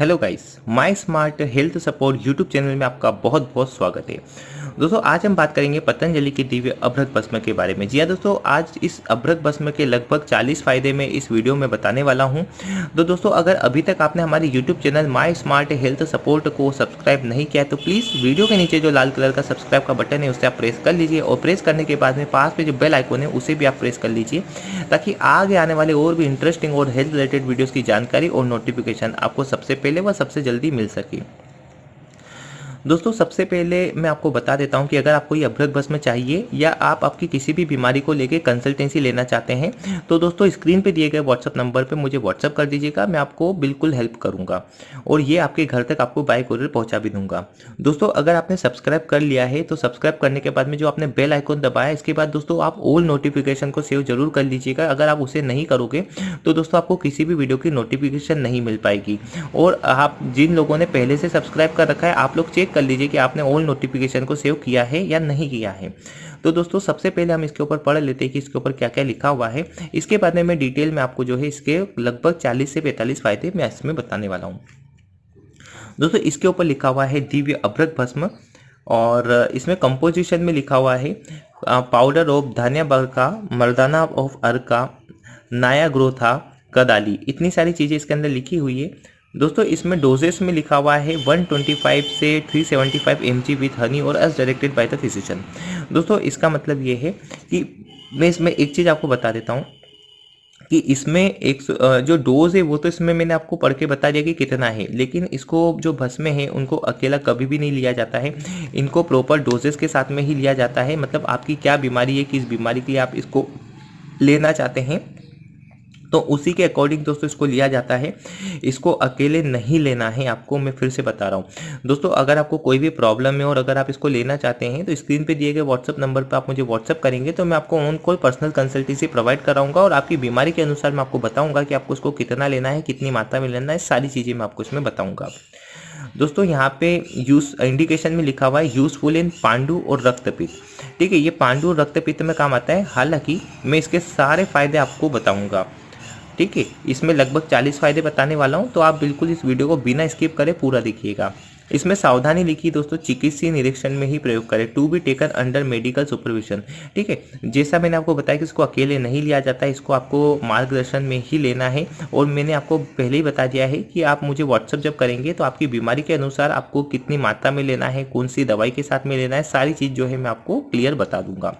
Hello guys my smart health support YouTube channel में आपका बहुत बहुत स्वागत है। दोस्तों, आज हम बात करेंगे पतंजलि के दिव्य अभ्रक भस्म के बारे में। जी हाँ दोस्तों, आज इस अभ्रक भस्म के लगभग 40 फ़ायदे में इस वीडियो में बताने वाला हूँ। तो दोस्तों, अगर अभी तक आपने हमारे YouTube channel my smart health support को सब्सक्राइब नहीं किया तो प्लीज़ वीडियो के नीचे जो लाल कलर का सब्सक्राइब का बटन है, उसे आप प्रेस कर लीजिए और प्रेस करने के बाद में पास में जो बेल आइकोन है, उसे भी आप प्रेस कर लीजिए, ताकि आगे आने वाले और भी इंटरेस्टिंग और हेल्थ रिलेटेड वीडियोज़ की जानकारी और नोटिफिकेशन आपको सबसे पहले व सबसे जल्दी मिल सके। दोस्तों, सबसे पहले मैं आपको बता देता हूँ कि अगर आपको ये अभ्रक भस्म चाहिए या आप आपकी किसी भी बीमारी को लेकर कंसल्टेंसी लेना चाहते हैं तो दोस्तों स्क्रीन पे दिए गए व्हाट्सअप नंबर पे मुझे व्हाट्सअप कर दीजिएगा, मैं आपको बिल्कुल हेल्प करूँगा। और ये आपके घर तक आपको बाय कोरियर पहुँचा भी दूँगा। दोस्तों, अगर आपने सब्सक्राइब कर लिया है तो सब्सक्राइब करने के बाद में जो आपने बेल आइकन दबाया इसके बाद दोस्तों, आप ऑल नोटिफिकेशन को सेव ज़रूर कर लीजिएगा। अगर आप उसे नहीं करोगे तो दोस्तों, आपको किसी भी वीडियो की नोटिफिकेशन नहीं मिल पाएगी। और आप जिन लोगों ने पहले से सब्सक्राइब कर रखा है, आप लोग चेक कर लीजिए कि आपने ऑल नोटिफिकेशन को सेव किया है या नहीं किया है। तो दोस्तों, सबसे पहले हम इसके ऊपर पढ़ लेते हैं कि इसके ऊपर क्या क्या लिखा हुआ है। इसके बाद में डिटेल में आपको जो है इसके लगभग 40 से 45 फ़ायदे मैं इसमें बताने वाला हूँ। दोस्तों, इसके ऊपर लिखा हुआ है दिव्य अभ्रक भस्म और इसमें कंपोजिशन में लिखा हुआ है पाउडर ऑफ़ धनिया बरका मर्दाना ऑफ़ अर्का नाया ग्रोथा कदाली। इतनी सारी चीज़ें इसके अंदर लिखी हुई है। दोस्तों, इसमें डोजेस में लिखा हुआ है 125 से 375 सेवेंटी विथ हनी और as directed by the physician दोस्तों, इसका मतलब ये है कि मैं इसमें एक चीज़ आपको बता देता हूँ कि इसमें एक जो डोज है वो तो इसमें मैंने आपको पढ़ के बता दिया कि कितना है, लेकिन इसको जो भस्म है, उनको अकेला कभी भी नहीं लिया जाता है। इनको प्रॉपर डोजेस के साथ में ही लिया जाता है। मतलब आपकी क्या बीमारी है, किस बीमारी के लिए आप इसको लेना चाहते हैं तो उसी के अकॉर्डिंग दोस्तों इसको लिया जाता है। इसको अकेले नहीं लेना है, आपको मैं फिर से बता रहा हूँ। दोस्तों, अगर आपको कोई भी प्रॉब्लम है और अगर आप इसको लेना चाहते हैं तो स्क्रीन पे दिए गए व्हाट्सअप नंबर पर आप मुझे व्हाट्सअप करेंगे तो मैं आपको ऑन पर्सनल कंसल्टेंसी प्रोवाइड कराऊँगा और आपकी बीमारी के अनुसार मैं आपको बताऊँगा कि आपको इसको कितना लेना है, कितनी मात्रा में लेना है, सारी चीज़ें मैं आपको इसमें बताऊँगा। दोस्तों, यहाँ पे यूज़ इंडिकेशन में लिखा हुआ है यूजफुल इन पांडु और रक्तपित ठीक है, ये पांडु और रक्तपित्त में काम आता है। हालाँकि, मैं इसके सारे फ़ायदे आपको बताऊँगा। ठीक है, इसमें लगभग 40 फ़ायदे बताने वाला हूँ तो आप बिल्कुल इस वीडियो को बिना स्किप करें पूरा देखिएगा। इसमें सावधानी लिखी दोस्तों चिकित्सीय निरीक्षण में ही प्रयोग करें। To be taken under medical supervision, ठीक है? जैसा मैंने आपको बताया कि इसको अकेले नहीं लिया जाता है, इसको आपको मार्गदर्शन में ही लेना है, और मैंने आपको पहले ही बता दिया है कि आप मुझे व्हाट्सअप जब करेंगे तो आपकी बीमारी के अनुसार आपको कितनी मात्रा में लेना है, कौन सी दवाई के साथ में लेना है, सारी चीज़ जो है मैं आपको क्लियर बता दूँगा।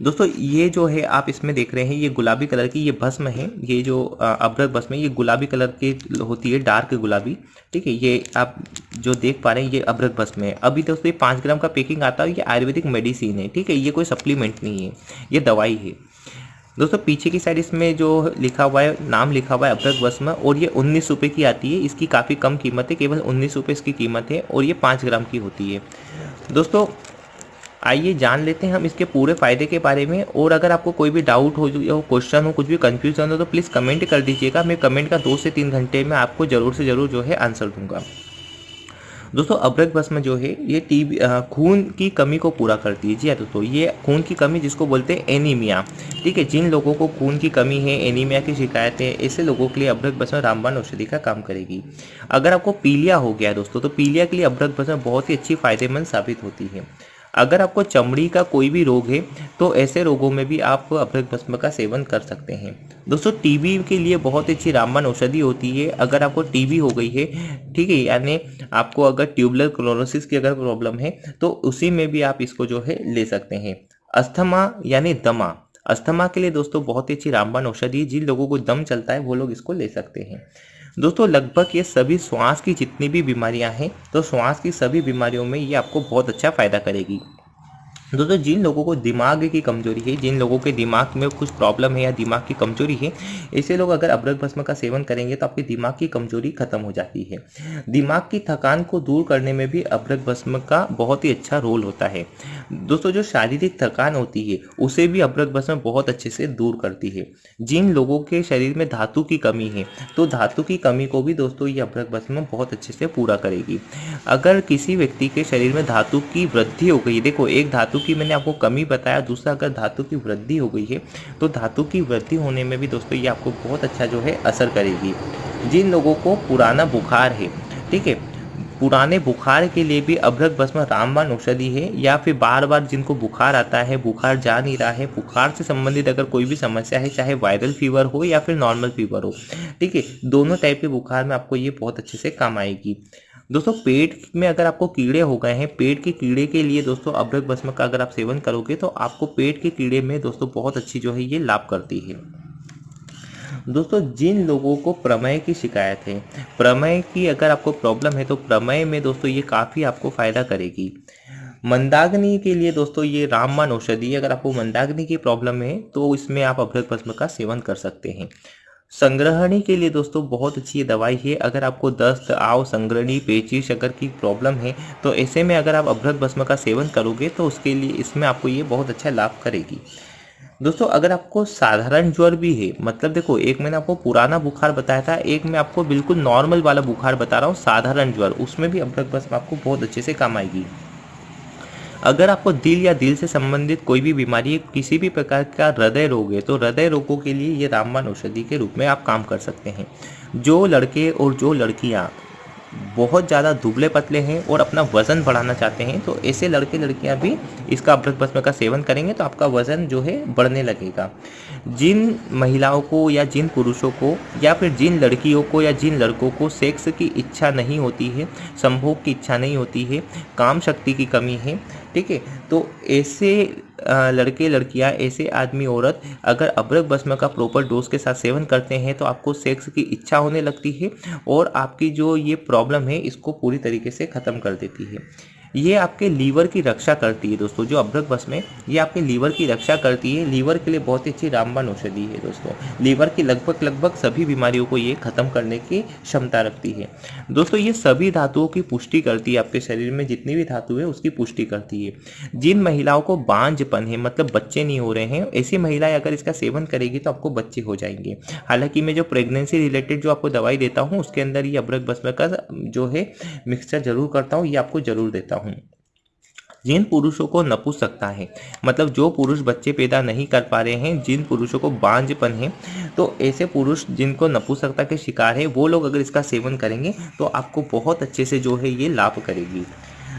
दोस्तों, ये जो है आप इसमें देख रहे हैं, ये गुलाबी कलर की ये भस्म है, ये जो अभ्रक भस्म है, ये गुलाबी कलर की होती है, डार्क गुलाबी, ठीक है, ये आप जो देख पा रहे हैं, ये अभ्रक भस्म है। अभी दोस्तों ये पाँच ग्राम का पैकिंग आता है, ये आयुर्वेदिक मेडिसिन है, ठीक है, ये कोई सप्लीमेंट नहीं है, ये दवाई है। दोस्तों, पीछे की साइड इसमें जो लिखा हुआ है, नाम लिखा हुआ है, अभ्रक भस्म, और ये उन्नीस रुपये की आती है, इसकी काफ़ी कम कीमत है, केवल उन्नीस रुपये इसकी कीमत है, और ये पाँच ग्राम की होती है। दोस्तों आइए जान लेते हैं हम इसके पूरे फ़ायदे के बारे में। और अगर आपको कोई भी डाउट हो, या क्वेश्चन हो, कुछ भी कन्फ्यूज़न हो तो प्लीज़ कमेंट कर दीजिएगा। मैं कमेंट का दो से तीन घंटे में आपको ज़रूर से ज़रूर जो है आंसर दूँगा। दोस्तों अब्रक भस्म जो है, ये टीबी खून की कमी को पूरा करती है जी हाँ दोस्तों, ये खून की कमी जिसको बोलते हैं एनीमिया ठीक है, जिन लोगों को खून की कमी है एनीमिया की शिकायत है ऐसे लोगों के लिए अब्रक भस्म रामबाण औषधि का काम करेगी। अगर आपको पीलिया हो गया दोस्तों तो पीलिया के लिए अब्रक भस्म बहुत ही अच्छी फ़ायदेमंद साबित होती है। अगर आपको चमड़ी का कोई भी रोग है तो ऐसे रोगों में भी आप अभ्रक भस्म का सेवन कर सकते हैं। दोस्तों टीबी के लिए बहुत अच्छी रामबाण औषधि होती है। अगर आपको टीबी हो गई है, ठीक है, यानी आपको अगर ट्यूबलर क्लोरोसिस की अगर प्रॉब्लम है तो उसी में भी आप इसको जो है ले सकते हैं। अस्थमा, यानी दमा। अस्थमा के लिए दोस्तों, बहुत ही अच्छी रामबाण औषधि जिन लोगों को दम चलता है, वो लोग इसको ले सकते हैं। दोस्तों, लगभग ये सभी श्वास की जितनी भी बीमारियाँ हैं तो श्वास की सभी बीमारियों में ये आपको बहुत अच्छा फ़ायदा करेगी। दोस्तों जिन लोगों को दिमाग की कमज़ोरी है, जिन लोगों के दिमाग में कुछ प्रॉब्लम है या दिमाग की कमज़ोरी है ऐसे लोग अगर अब्रक भस्म का सेवन करेंगे तो आपकी दिमाग की कमज़ोरी खत्म हो जाती है। दिमाग की थकान को दूर करने में भी अब्रक भस्म का बहुत ही अच्छा रोल होता है। दोस्तों, जो शारीरिक थकान होती है, उसे भी अब्रक भस्म बहुत अच्छे से दूर करती है। जिन लोगों के शरीर में धातु की कमी है तो धातु की कमी को भी दोस्तों ये अब्रक भस्म बहुत अच्छे से पूरा करेगी। अगर किसी व्यक्ति के शरीर में धातु की वृद्धि हो गई, देखो, एक धातु की मैंने आपको कमी बताया, दूसरा अगर धातु की वृद्धि हो गई है तो धातु की वृद्धि होने में भी दोस्तों ये आपको बहुत अच्छा जो है असर करेगी। जिन लोगों को पुराना बुखार है, ठीक है, पुराने बुखार के लिए भी अभ्रक भस्म रामबाण औषधि है, या फिर बार बार जिनको बुखार आता है, बुखार जा नहीं रहा है, बुखार से संबंधित अगर कोई भी समस्या है, चाहे वायरल फीवर हो या फिर नॉर्मल फीवर हो, ठीक है, दोनों टाइप के बुखार में आपको ये बहुत अच्छे से काम आएगी। दोस्तों, पेट में अगर आपको कीड़े हो गए हैं, पेट के कीड़े के लिए दोस्तों, अभ्रक भस्म का अगर आप सेवन करोगे तो आपको पेट के कीड़े में दोस्तों, बहुत अच्छी जो है, ये लाभ करती है। दोस्तों, जिन लोगों को प्रमेय की शिकायत है, प्रमेय की अगर आपको प्रॉब्लम है तो प्रमेय में दोस्तों, ये काफ़ी आपको फ़ायदा करेगी। मंदाग्नि के लिए दोस्तों, ये रामबाण औषधि, अगर आपको मंदाग्नि की प्रॉब्लम है तो इसमें आप अभ्रक भस्म का सेवन कर सकते हैं। संग्रहणी के लिए दोस्तों बहुत अच्छी दवाई है। अगर आपको दस्त, आव, संग्रहणी पेचिश अगर की प्रॉब्लम है तो ऐसे में अगर आप अभ्रक भस्म का सेवन करोगे तो उसके लिए इसमें आपको ये बहुत अच्छा लाभ करेगी। दोस्तों, अगर आपको साधारण ज्वर भी है मतलब देखो, एक मैंने आपको पुराना बुखार बताया था, एक मैं आपको बिल्कुल नॉर्मल वाला बुखार बता रहा हूँ, साधारण ज्वर, उसमें भी अभ्रक भस्म आपको बहुत अच्छे से काम आएगी। अगर आपको दिल या दिल से संबंधित कोई भी बीमारी किसी भी प्रकार का हृदय रोग है तो हृदय रोगों के लिए ये रामबाण औषधि के रूप में आप काम कर सकते हैं। जो लड़के और जो लड़कियाँ बहुत ज़्यादा दुबले पतले हैं और अपना वज़न बढ़ाना चाहते हैं तो ऐसे लड़के लड़कियाँ भी इसका अभ्रक भस्म का सेवन करेंगे तो आपका वज़न जो है बढ़ने लगेगा। जिन महिलाओं को या जिन पुरुषों को या फिर जिन लड़कियों को या जिन लड़कों को सेक्स की इच्छा नहीं होती है, संभोग की इच्छा नहीं होती है, काम शक्ति की कमी है ठीक है? तो ऐसे लड़के, लड़कियाँ, ऐसे आदमी, औरत अगर अब्रक भस्म का प्रॉपर डोज के साथ सेवन करते हैं तो आपको सेक्स की इच्छा होने लगती है और आपकी जो ये प्रॉब्लम है, इसको पूरी तरीके से ख़त्म कर देती है। ये आपके लीवर की रक्षा करती है दोस्तों, जो अभ्रक बस में, ये आपके लीवर की रक्षा करती है। लीवर के लिए बहुत ही अच्छी रामबाण औषधि है दोस्तों। लीवर की लगभग लगभग सभी बीमारियों को ये खत्म करने की क्षमता रखती है। दोस्तों, ये सभी धातुओं की पुष्टि करती है आपके शरीर में, जितनी भी धातु है, उसकी पुष्टि करती है। जिन महिलाओं को बांझपन है मतलब बच्चे नहीं हो रहे हैं, ऐसी महिलाएँ अगर इसका सेवन करेगी तो आपको बच्चे हो जाएँगे। हालाँकि मैं जो प्रेगनेंसी रिलेटेड जो आपको दवाई देता हूँ, उसके अंदर ये अभ्रक भस्म का जो है मिक्सचर ज़रूर करता हूँ, ये आपको ज़रूर देता हूँ। हूँ। जिन पुरुषों को नपुंसकता है मतलब जो पुरुष बच्चे पैदा नहीं कर पा रहे हैं, जिन पुरुषों को बांझपन है तो ऐसे पुरुष जिनको नपुंसकता के शिकार है, वो लोग अगर इसका सेवन करेंगे तो आपको बहुत अच्छे से जो है ये लाभ करेगी।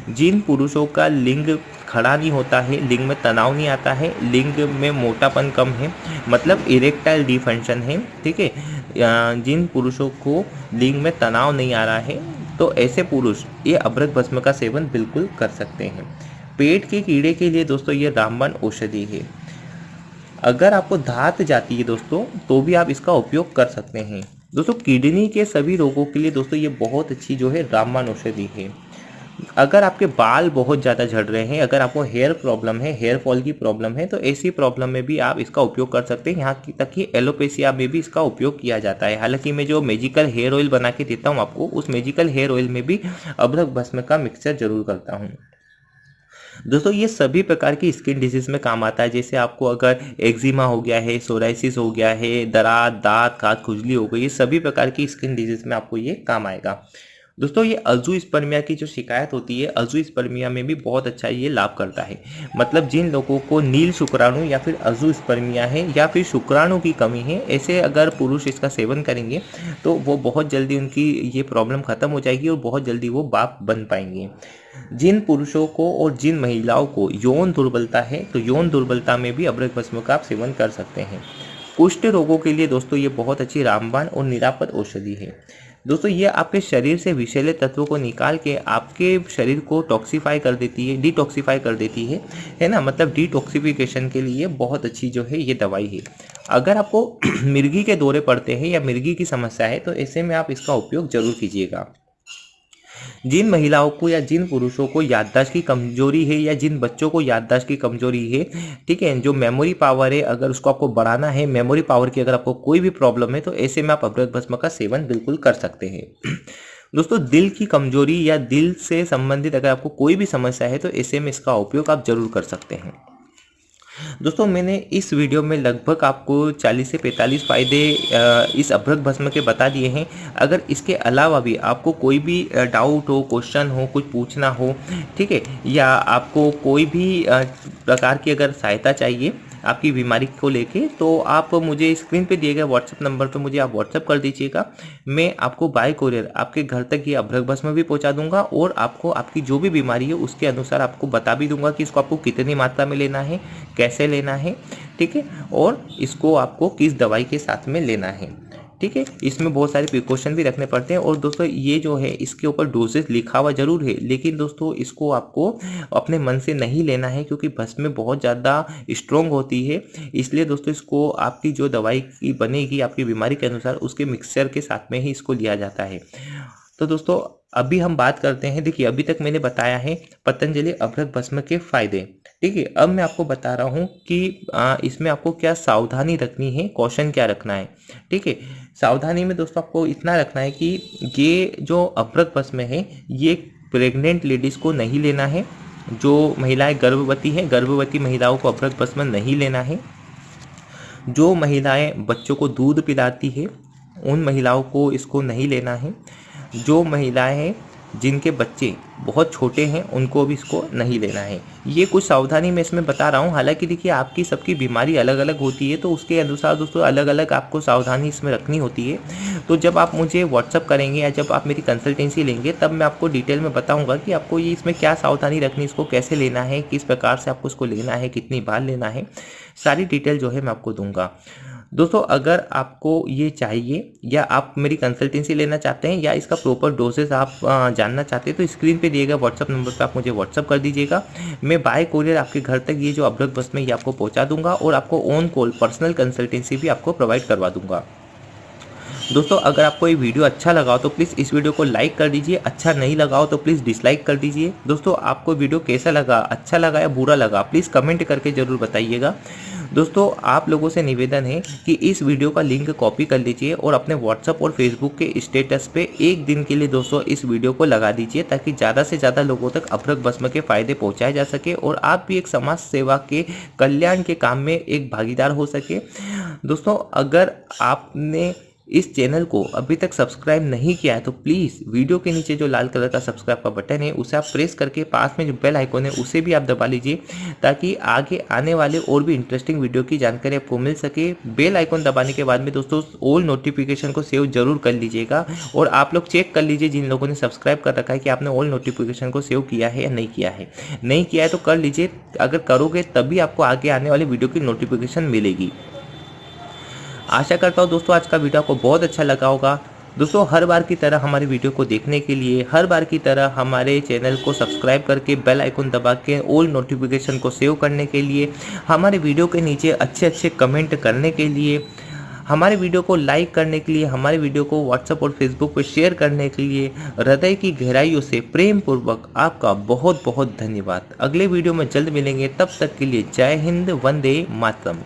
जिन पुरुषों का लिंग खड़ा नहीं होता है, लिंग में तनाव नहीं आता है, लिंग में मोटापन कम है मतलब इरेक्टाइल डिफंक्शन है, ठीक है? जिन पुरुषों को लिंग में तनाव नहीं आ रहा है तो ऐसे पुरुष ये अभ्रक भस्म का सेवन बिल्कुल कर सकते हैं। पेट के कीड़े के लिए दोस्तों ये रामबाण औषधि है। अगर आपको धात जाती है दोस्तों तो भी आप इसका उपयोग कर सकते हैं। दोस्तों, किडनी के सभी रोगों के लिए दोस्तों ये बहुत अच्छी जो है रामबाण औषधि है। अगर आपके बाल बहुत ज़्यादा झड़ रहे हैं, अगर आपको हेयर प्रॉब्लम है हेयर फॉल की प्रॉब्लम है तो ऐसी प्रॉब्लम में भी आप इसका उपयोग कर सकते हैं। यहाँ तक कि एलोपेसिया में भी इसका उपयोग किया जाता है। हालाँकि मैं जो मेजिकल हेयर ऑयल बना के देता हूँ आपको, उस मेजिकल हेयर ऑयल में भी अभ्रक भस्म का मिक्सचर ज़रूर करता हूँ। दोस्तों, ये सभी प्रकार की स्किन डिज़ीज़ में काम आता है। जैसे आपको अगर एक्जिमा हो गया है सोराइसिस हो गया है दरात दांत खाद खुजली हो गई, ये सभी प्रकार की स्किन डिज़ीज़ में आपको ये काम आएगा। दोस्तों, ये अजू स्पर्मिया की जो शिकायत होती है अजू स्पर्मिया में भी बहुत अच्छा ये लाभ करता है। मतलब जिन लोगों को नील शुक्राणु या फिर अजू स्पर्मिया है या फिर शुक्राणु की कमी है, ऐसे अगर पुरुष इसका सेवन करेंगे तो वो बहुत जल्दी उनकी ये प्रॉब्लम ख़त्म हो जाएगी और बहुत जल्दी वो बाप बन पाएँगे। जिन पुरुषों को और जिन महिलाओं को यौन दुर्बलता है तो यौन दुर्बलता में भी अब्रक भस्म का आप सेवन कर सकते हैं। कुष्ठ रोगों के लिए दोस्तों, ये बहुत अच्छी रामबाण और निरापद औषधि है। दोस्तों, ये आपके शरीर से विषैले तत्वों को निकाल के आपके शरीर को टॉक्सीफाई कर देती है डिटॉक्सीफाई कर देती है। है ना? मतलब डिटॉक्सीफिकेशन के लिए बहुत अच्छी जो है ये दवाई है। अगर आपको मिर्गी के दौरे पड़ते हैं या मिर्गी की समस्या है तो ऐसे में आप इसका उपयोग ज़रूर कीजिएगा। जिन महिलाओं को या जिन पुरुषों को याददाश्त की कमज़ोरी है या जिन बच्चों को याददाश्त की कमज़ोरी है, ठीक है, जो मेमोरी पावर है, अगर उसको आपको बढ़ाना है मेमोरी पावर की अगर आपको कोई भी प्रॉब्लम है तो ऐसे में आप अभ्रक भस्म का सेवन बिल्कुल कर सकते हैं। दोस्तों, दिल की कमज़ोरी या दिल से संबंधित अगर आपको कोई भी समस्या है तो ऐसे में इसका उपयोग आप ज़रूर कर सकते हैं। दोस्तों, मैंने इस वीडियो में लगभग आपको 40 से 45 फ़ायदे इस अभ्रक भस्म के बता दिए हैं। अगर इसके अलावा भी आपको कोई भी डाउट हो क्वेश्चन हो, कुछ पूछना हो, ठीक है, या आपको कोई भी प्रकार की अगर सहायता चाहिए आपकी बीमारी को लेके तो आप मुझे स्क्रीन पे दिए गए व्हाट्सअप नंबर पे मुझे आप व्हाट्सअप कर दीजिएगा। मैं आपको बाय कोरियर आपके घर तक ये अभ्रक बस में भी पहुँचा दूँगा और आपको आपकी जो भी बीमारी है उसके अनुसार आपको बता भी दूँगा कि इसको आपको कितनी मात्रा में लेना है, कैसे लेना है, ठीक है? और इसको आपको किस दवाई के साथ में लेना है। ठीक है, इसमें बहुत सारे प्रिकॉशन भी रखने पड़ते हैं और दोस्तों ये जो है, इसके ऊपर डोजेस लिखा हुआ ज़रूर है, लेकिन दोस्तों इसको आपको अपने मन से नहीं लेना है क्योंकि भस्म में बहुत ज़्यादा स्ट्रोंग होती है। इसलिए दोस्तों इसको आपकी जो दवाई की बनेगी, आपकी बीमारी के अनुसार उसके मिक्सचर के साथ में ही इसको लिया जाता है। तो दोस्तों अभी हम बात करते हैं देखिए अभी तक मैंने बताया है पतंजलि अभ्रक भस्म के फ़ायदे। ठीक है अब मैं आपको बता रहा हूँ कि आ, इसमें आपको क्या सावधानी रखनी है कौशन क्या रखना है। ठीक है सावधानी में दोस्तों आपको इतना रखना है कि ये जो अभ्रक भस्म है ये प्रेग्नेंट लेडीज़ को नहीं लेना है जो महिलाएँ गर्भवती हैं गर्भवती महिलाओं को अभ्रक भस्म नहीं लेना है। जो महिलाएँ बच्चों को दूध पिलाती है उन महिलाओं को इसको नहीं लेना है। जो महिलाएँ हैं, जिनके बच्चे बहुत छोटे हैं, उनको भी इसको नहीं लेना है। ये कुछ सावधानी मैं इसमें बता रहा हूँ। हालाँकि देखिए, आपकी सबकी बीमारी अलग अलग होती है तो उसके अनुसार दोस्तों अलग अलग आपको सावधानी इसमें रखनी होती है। तो जब आप मुझे व्हाट्सअप करेंगे या जब आप मेरी कंसल्टेंसी लेंगे, तब मैं आपको डिटेल में बताऊँगा कि आपको ये इसमें क्या सावधानी रखनी, इसको कैसे लेना है, किस प्रकार से आपको इसको लेना है, कितनी बार लेना है। सारी डिटेल जो है मैं आपको दूँगा। दोस्तों, अगर आपको ये चाहिए या आप मेरी कंसल्टेंसी लेना चाहते हैं या इसका प्रॉपर डोसेस आप जानना चाहते हैं तो स्क्रीन पे दिए गए व्हाट्सअप नंबर पे आप मुझे व्हाट्सअप कर दीजिएगा। मैं बाय कोरियर आपके घर तक ये जो अपलोड बस में ये आपको पहुँचा दूँगा और आपको ऑन कॉल पर्सनल कंसल्टेंसी भी आपको प्रोवाइड करवा दूँगा। दोस्तों, अगर आपको ये वीडियो अच्छा लगा हो तो प्लीज़ इस वीडियो को लाइक कर दीजिए। अच्छा नहीं लगा हो तो प्लीज़ डिसलाइक कर दीजिए। दोस्तों, आपको वीडियो कैसा लगा अच्छा लगा या बुरा लगा प्लीज़ कमेंट करके ज़रूर बताइएगा। दोस्तों, आप लोगों से निवेदन है कि इस वीडियो का लिंक कॉपी कर लीजिए और अपने व्हाट्सअप और फेसबुक के स्टेटस पे एक दिन के लिए दोस्तों इस वीडियो को लगा दीजिए, ताकि ज़्यादा से ज़्यादा लोगों तक अभ्रक भस्म के फ़ायदे पहुँचाए जा सके और आप भी एक समाज सेवा के कल्याण के काम में एक भागीदार हो सके। दोस्तों, अगर आपने इस चैनल को अभी तक सब्सक्राइब नहीं किया है तो प्लीज़ वीडियो के नीचे जो लाल कलर का सब्सक्राइब का बटन है, उसे आप प्रेस करके पास में जो बेल आइकॉन है, उसे भी आप दबा लीजिए, ताकि आगे आने वाले और भी इंटरेस्टिंग वीडियो की जानकारी आपको मिल सके। बेल आइकॉन दबाने के बाद में दोस्तों ऑल नोटिफिकेशन को सेव ज़रूर कर लीजिएगा, और आप लोग चेक कर लीजिए जिन लोगों ने सब्सक्राइब कर रखा है कि आपने ऑल नोटिफिकेशन को सेव किया है या नहीं किया है। नहीं किया है तो कर लीजिए, अगर करोगे तभी आपको आगे आने वाले वीडियो की नोटिफिकेशन मिलेगी। आशा करता हूँ दोस्तों आज का वीडियो आपको बहुत अच्छा लगा होगा। दोस्तों, हर बार की तरह हमारे वीडियो को देखने के लिए, हर बार की तरह हमारे चैनल को सब्सक्राइब करके बेल आइकन दबा के ऑल नोटिफिकेशन को सेव करने के लिए, हमारे वीडियो के नीचे अच्छे अच्छे कमेंट करने के लिए, हमारे वीडियो को लाइक करने के लिए, हमारे वीडियो को व्हाट्सएप और फेसबुक पर शेयर करने के लिए, हृदय की गहराइयों से प्रेम पूर्वक आपका बहुत बहुत धन्यवाद। अगले वीडियो में जल्द मिलेंगे, तब तक के लिए जय हिंद, वंदे मातरम।